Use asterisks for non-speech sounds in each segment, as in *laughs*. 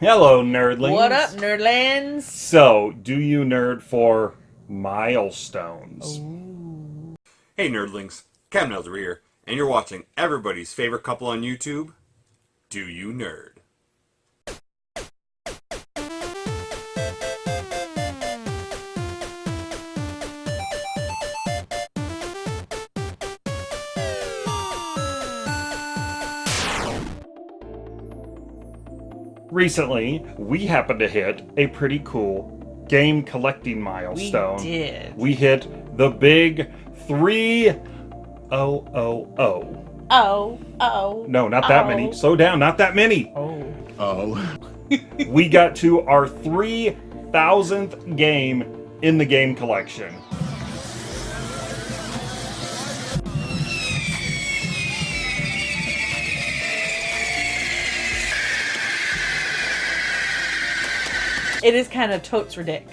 Hello, nerdlings. What up, nerdlands? So, do you nerd for milestones? Hey nerdlings, Cam Nelzer here, and you're watching everybody's favorite couple on YouTube, Do You Nerd? Recently, we happened to hit a pretty cool game collecting milestone. We did. We hit the big three oh oh oh. Oh, oh. No, not that Oh. many. Slow down, not that many. Oh. Oh. *laughs* we got to our 3000th game in the game collection. It is kind of totes ridic.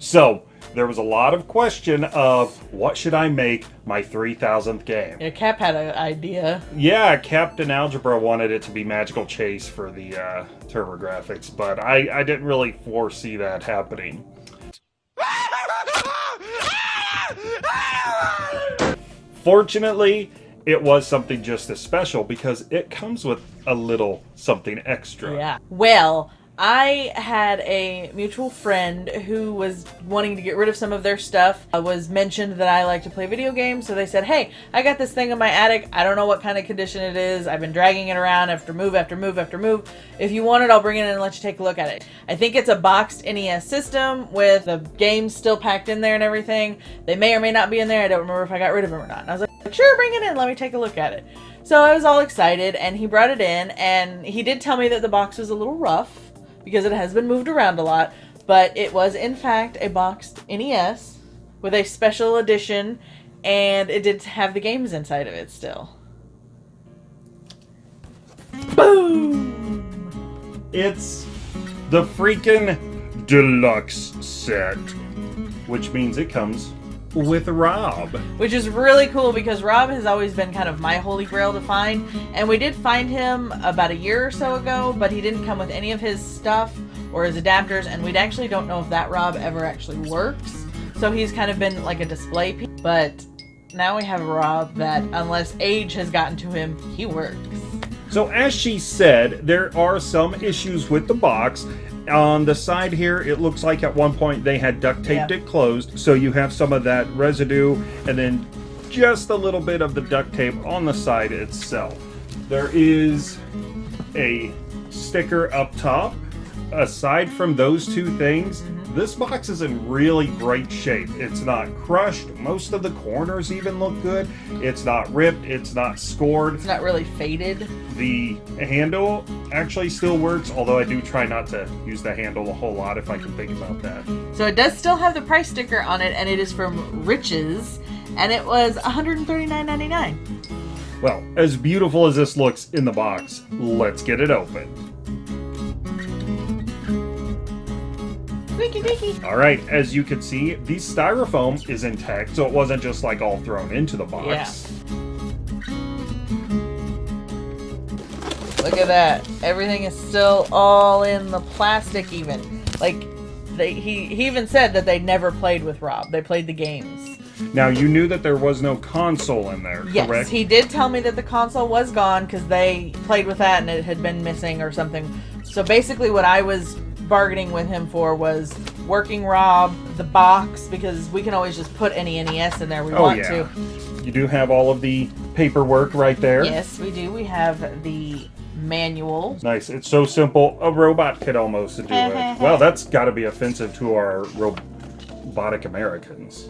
So, there was a lot of question of what should I make my 3000th game? Yeah, Cap had an idea. Yeah, Captain Algebra wanted it to be Magical Chase for the uh, TurboGrafx, but I, I didn't really foresee that happening. Fortunately, it was something just as special because it comes with a little something extra. Yeah. Well, I had a mutual friend who was wanting to get rid of some of their stuff. I was mentioned that I like to play video games, so they said, "Hey, I got this thing in my attic. I don't know what kind of condition it is. I've been dragging it around after move after move after move. If you want it, I'll bring it in and let you take a look at it." I think it's a boxed NES system with the games still packed in there and everything. They may or may not be in there. I don't remember if I got rid of them or not. And I was like, "Sure, bring it in. Let me take a look at it." So I was all excited, and he brought it in, and he did tell me that the box was a little rough because it has been moved around a lot, but it was in fact a boxed NES with a special edition, and it did have the games inside of it still. Boom! It's the freaking deluxe set, which means it comes with Rob. Which is really cool because Rob has always been kind of my holy grail to find, and we did find him about a year or so ago, but he didn't come with any of his stuff or his adapters, and we actually don't know if that Rob ever actually works. So he's kind of been like a display piece, but now we have a Rob that, unless age has gotten to him, he works. So as she said, there are some issues with the box. On the side here, it looks like at one point they had duct taped it closed, so you have some of that residue and then just a little bit of the duct tape on the side itself. There is a sticker up top. Aside from those two things, this box is in really great shape. It's not crushed. Most of the corners even look good. It's not ripped. It's not scored. It's not really faded. The handle actually still works, although I do try not to use the handle a whole lot if I can think about that. So it does still have the price sticker on it, and it is from Riches, and it was $139.99. Well, as beautiful as this looks in the box, let's get it open. All right, as you can see, the styrofoam is intact, so it wasn't just like all thrown into the box. Yeah. Look at that. Everything is still all in the plastic even. Like they he, he even said that they never played with Rob. They played the games. Now, you knew that there was no console in there, Yes, correct? he did tell me that the console was gone because they played with that and it had been missing or something. So basically, what I was bargaining with him for was working Rob, the box, because we can always just put any NES in there we Oh, want yeah. to. You do have all of the paperwork right there. Yes, we do. We have the manual. Nice. It's so simple. A robot could almost do it. *laughs* Well, that's got to be offensive to our robotic Americans.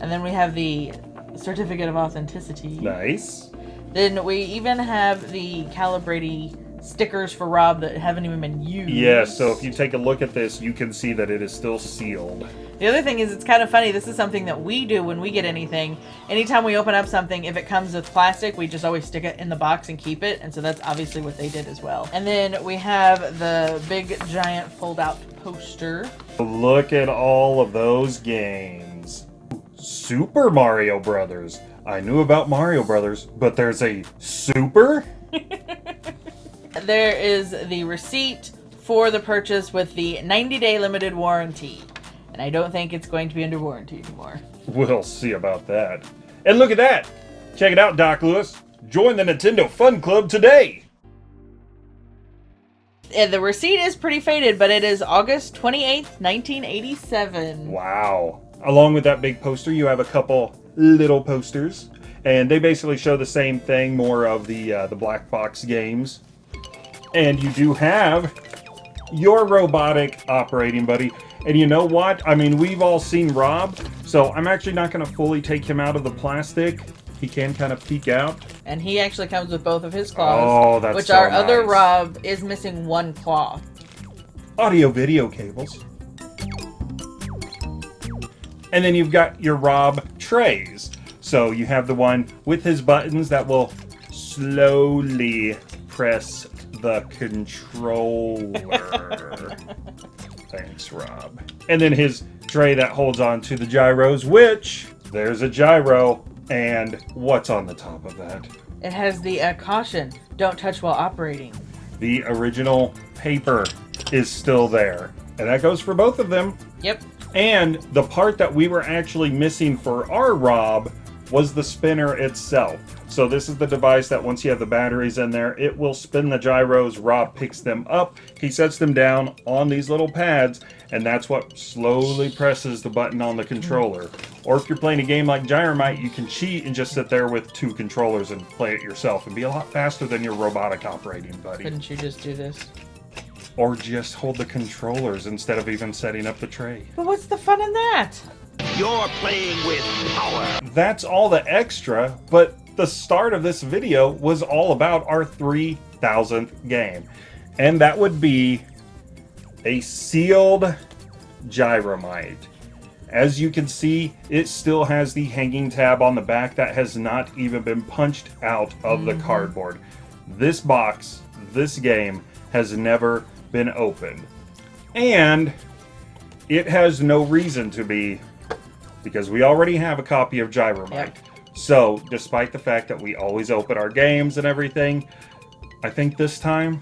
And then we have the certificate of authenticity. Nice. Then we even have the calibrating stickers for Rob that haven't even been used. Yeah, so if you take a look at this, you can see that it is still sealed. The other thing is, it's kind of funny. This is something that we do when we get anything. Anytime we open up something, if it comes with plastic, we just always stick it in the box and keep it. And so that's obviously what they did as well. And then we have the big giant fold out poster. Look at all of those games. Super Mario Brothers. I knew about Mario Brothers, but there's a Super? There is the receipt for the purchase with the 90 day limited warranty. And I don't think it's going to be under warranty anymore. We'll see about that. And look at that! Check it out, Doc Louis. Join the Nintendo Fun Club today! And the receipt is pretty faded, but it is August 28th, 1987. Wow. Along with that big poster, you have a couple little posters. And they basically show the same thing, more of the uh, the black box games. And you do have your robotic operating buddy. And you know what? I mean, we've all seen Rob, so I'm actually not going to fully take him out of the plastic. He can kind of peek out. And he actually comes with both of his claws. Oh, that's Which so our other. Rob is missing one claw. audio video cables. And then you've got your Rob trays. So you have the one with his buttons that will slowly press the controller. *laughs* Thanks, Rob. And then his tray that holds on to the gyros, which there's a gyro. And what's on the top of that? It has the uh, caution don't touch while operating. The original paper is still there. And that goes for both of them. Yep. And the part that we were actually missing for our Rob was the spinner itself. So this is the device that once you have the batteries in there, it will spin the gyros. Rob picks them up. He sets them down on these little pads, and that's what slowly presses the button on the controller. Or if you're playing a game like Gyromite, you can cheat and just sit there with two controllers and play it yourself and be a lot faster than your robotic operating buddy. Couldn't you just do this? Or just hold the controllers instead of even setting up the tray. But what's the fun in that? You're playing with power. that's all the extra, but the start of this video was all about our 3000th game. And that would be a sealed Gyromite. As you can see, it still has the hanging tab on the back that has not even been punched out of the mm-hmm. cardboard. This box, this game, has never been opened. And it has no reason to be because we already have a copy of Gyromite. Yep. So, despite the fact that we always open our games and everything, I think this time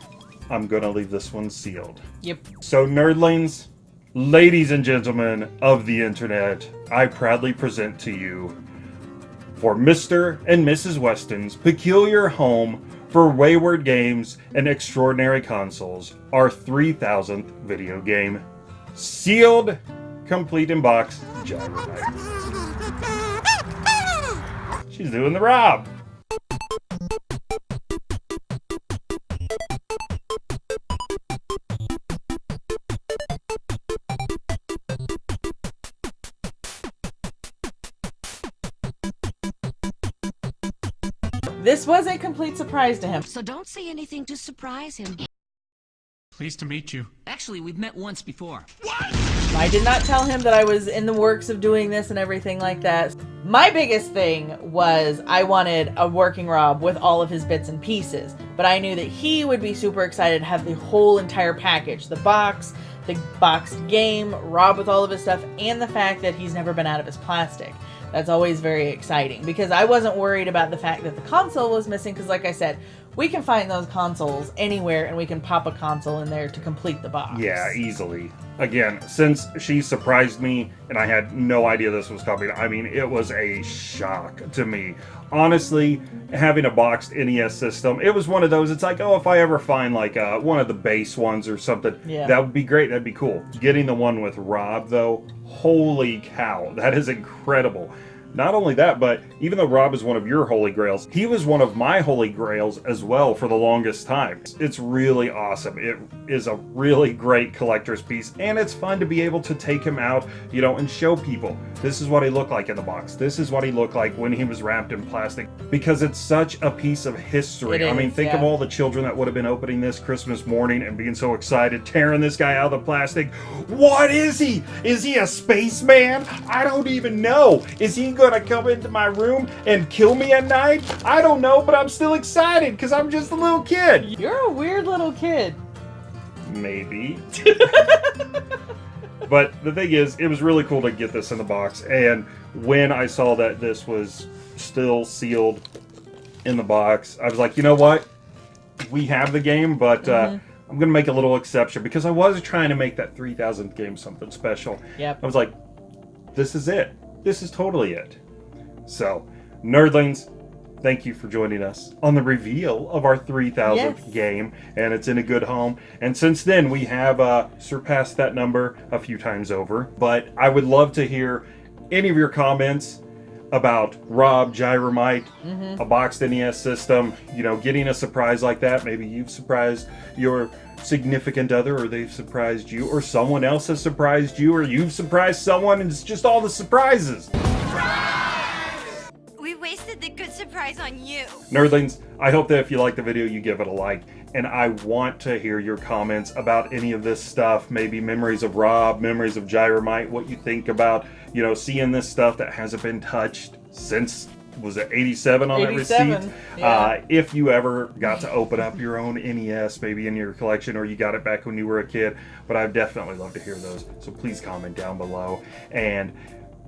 I'm going to leave this one sealed. Yep. So, nerdlings, ladies and gentlemen of the internet, I proudly present to you for Mr. and Mrs. Weston's peculiar home for wayward games and extraordinary consoles, our 3000th video game, sealed, complete in box. She's doing the Rob. This was a complete surprise to him. So don't say anything to surprise him. Pleased to meet you. Actually, we've met once before. What? I did not tell him that I was in the works of doing this and everything like that. My biggest thing was I wanted a working Rob with all of his bits and pieces, but I knew that he would be super excited to have the whole entire package the box, the boxed game, Rob with all of his stuff, and the fact that he's never been out of his plastic. That's always very exciting because I wasn't worried about the fact that the console was missing because, like I said, we can find those consoles anywhere and we can pop a console in there to complete the box. Yeah, easily. Again, since she surprised me and I had no idea this was coming, I mean, it was a shock to me. Honestly, having a boxed NES system, it was one of those. It's like, oh, if I ever find like uh, one of the base ones or something, Yeah. that would be great. That'd be cool. Getting the one with Rob, though, holy cow, that is incredible. Not only that, but even though Rob is one of your holy grails, he was one of my holy grails as well for the longest time. It's really awesome. It is a really great collector's piece, and it's fun to be able to take him out, you know, and show people this is what he looked like in the box. This is what he looked like when he was wrapped in plastic, because it's such a piece of history. I mean, think of all the children that would have been opening this Christmas morning and being so excited, tearing this guy out of the plastic. What is he? Is he a spaceman? I don't even know. Is he gonna come into my room and kill me at night? I don't know, but I'm still excited because I'm just a little kid. You're a weird little kid. Maybe. *laughs* but the thing is, it was really cool to get this in the box. And when I saw that this was still sealed in the box, I was like, you know what? We have the game, but uh, I'm going to make a little exception because I was trying to make that 3000th game something special. Yep. I was like, this is it. This is totally it. So, nerdlings, thank you for joining us on the reveal of our 3000th Yes. game, and it's in a good home. And since then, we have uh, surpassed that number a few times over. But I would love to hear any of your comments about Rob Gyromite, a boxed NES system. You know, getting a surprise like that. Maybe you've surprised your significant other, or they've surprised you, or someone else has surprised you, or you've surprised someone, and it's just all the surprises. We wasted the good surprise on you. Nerdlings, I hope that if you like the video, you give it a like. And I want to hear your comments about any of this stuff. Maybe memories of Rob, memories of Gyromite, what you think about, you know, seeing this stuff that hasn't been touched since, was it 87 on that 87, receipt? yeah. Uh, if you ever got to open up your own NES, maybe in your collection, or you got it back when you were a kid. But I'd definitely love to hear those. So please comment down below. And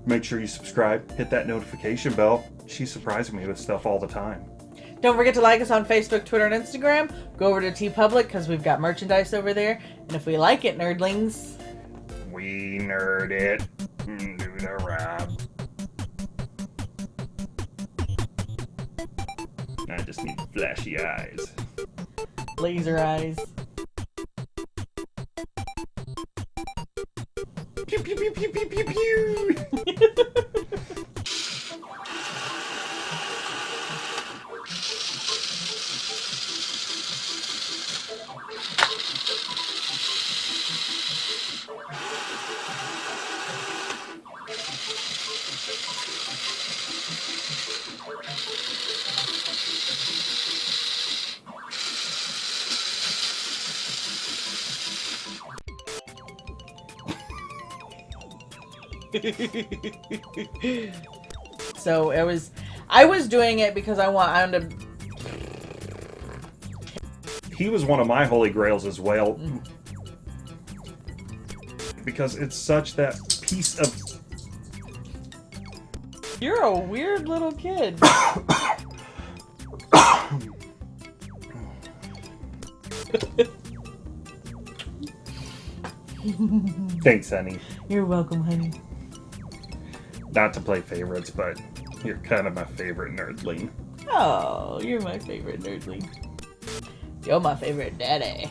make sure you subscribe, hit that notification bell. She's surprising me with stuff all the time. Don't forget to like us on Facebook, Twitter, and Instagram. Go over to TeePublic because we've got merchandise over there. And if we like it, nerdlings, We nerd it. Mm, Do the rap. I just need flashy eyes. laser eyes. Pew pew pew pew pew pew pew. *laughs* So it was, I was doing it because I want, I wanted to He was one of my holy grails as well. Mm. Because it's such that piece of You're a weird little kid. *coughs* *laughs* thanks, honey. You're welcome, honey. Not to play favorites, but you're kind of my favorite nerdling. Oh, you're my favorite nerdling. You're my favorite daddy.